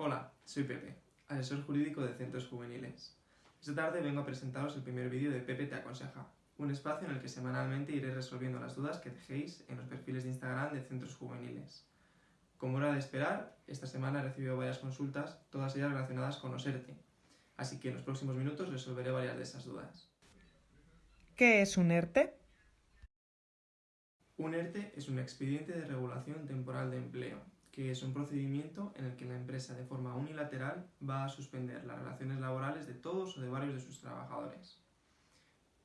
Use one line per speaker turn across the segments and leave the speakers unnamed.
Hola, soy Pepe, asesor jurídico de Centros Juveniles. Esta tarde vengo a presentaros el primer vídeo de Pepe Te Aconseja, un espacio en el que semanalmente iré resolviendo las dudas que dejéis en los perfiles de Instagram de Centros Juveniles. Como era de esperar, esta semana he recibido varias consultas, todas ellas relacionadas con los ERTE, así que en los próximos minutos resolveré varias de esas dudas.
¿Qué es un ERTE?
Un ERTE es un expediente de regulación temporal de empleo, que es un procedimiento en el que la empresa de forma unilateral va a suspender las relaciones laborales de todos o de varios de sus trabajadores.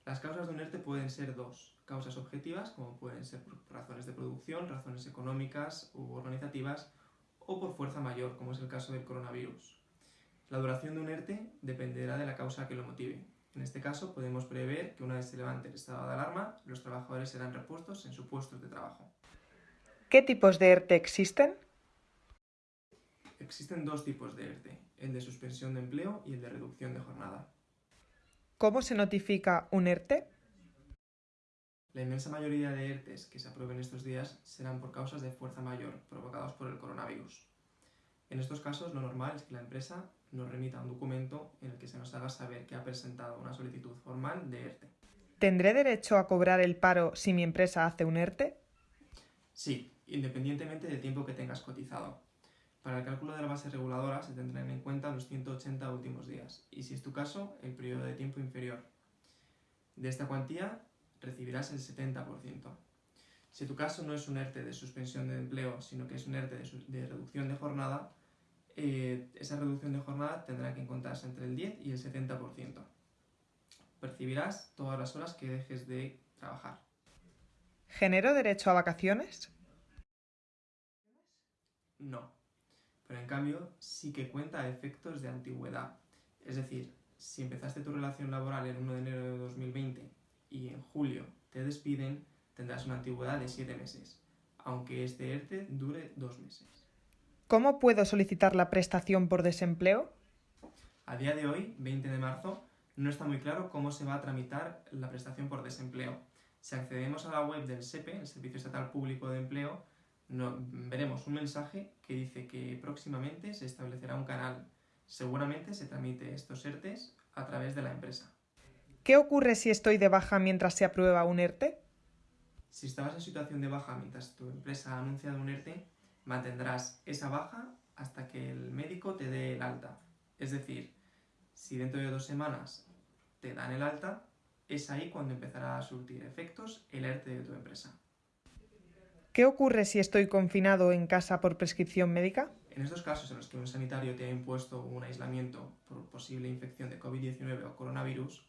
Las causas de un ERTE pueden ser dos, causas objetivas, como pueden ser por razones de producción, razones económicas u organizativas, o por fuerza mayor, como es el caso del coronavirus. La duración de un ERTE dependerá de la causa que lo motive. En este caso, podemos prever que una vez se levante el estado de alarma, los trabajadores serán repuestos en su puesto de trabajo.
¿Qué tipos de ERTE existen?
Existen dos tipos de ERTE, el de suspensión de empleo y el de reducción de jornada.
¿Cómo se notifica un ERTE?
La inmensa mayoría de ERTES que se aprueben estos días serán por causas de fuerza mayor provocados por el coronavirus. En estos casos, lo normal es que la empresa nos remita un documento en el que se nos haga saber que ha presentado una solicitud formal de ERTE.
¿Tendré derecho a cobrar el paro si mi empresa hace un ERTE?
Sí, independientemente del tiempo que tengas cotizado. Para el cálculo de la base reguladora se tendrán en cuenta los 180 últimos días y, si es tu caso, el periodo de tiempo inferior. De esta cuantía recibirás el 70%. Si tu caso no es un ERTE de suspensión de empleo, sino que es un ERTE de, de reducción de jornada, eh, esa reducción de jornada tendrá que encontrarse entre el 10 y el 70%. Percibirás todas las horas que dejes de trabajar.
¿Genero derecho a vacaciones?
No, pero en cambio sí que cuenta a efectos de antigüedad. Es decir, si empezaste tu relación laboral el 1 de enero de 2020 y en julio te despiden, tendrás una antigüedad de 7 meses, aunque este ERTE dure 2 meses.
¿Cómo puedo solicitar la prestación por desempleo?
A día de hoy, 20 de marzo, no está muy claro cómo se va a tramitar la prestación por desempleo. Si accedemos a la web del SEPE, el Servicio Estatal Público de Empleo, no, veremos un mensaje que dice que próximamente se establecerá un canal. Seguramente se tramite estos ERTES a través de la empresa.
¿Qué ocurre si estoy de baja mientras se aprueba un ERTE?
Si estabas en situación de baja mientras tu empresa ha anunciado un ERTE, mantendrás esa baja hasta que el médico te dé el alta. Es decir, si dentro de dos semanas te dan el alta, es ahí cuando empezará a surtir efectos el ERTE de tu empresa.
¿Qué ocurre si estoy confinado en casa por prescripción médica?
En estos casos en los que un sanitario te ha impuesto un aislamiento por posible infección de COVID-19 o coronavirus,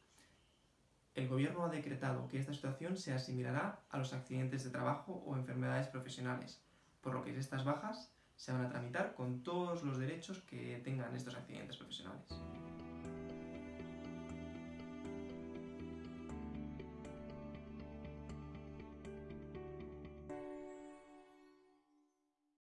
el Gobierno ha decretado que esta situación se asimilará a los accidentes de trabajo o enfermedades profesionales, por lo que estas bajas se van a tramitar con todos los derechos que tengan estos accidentes profesionales.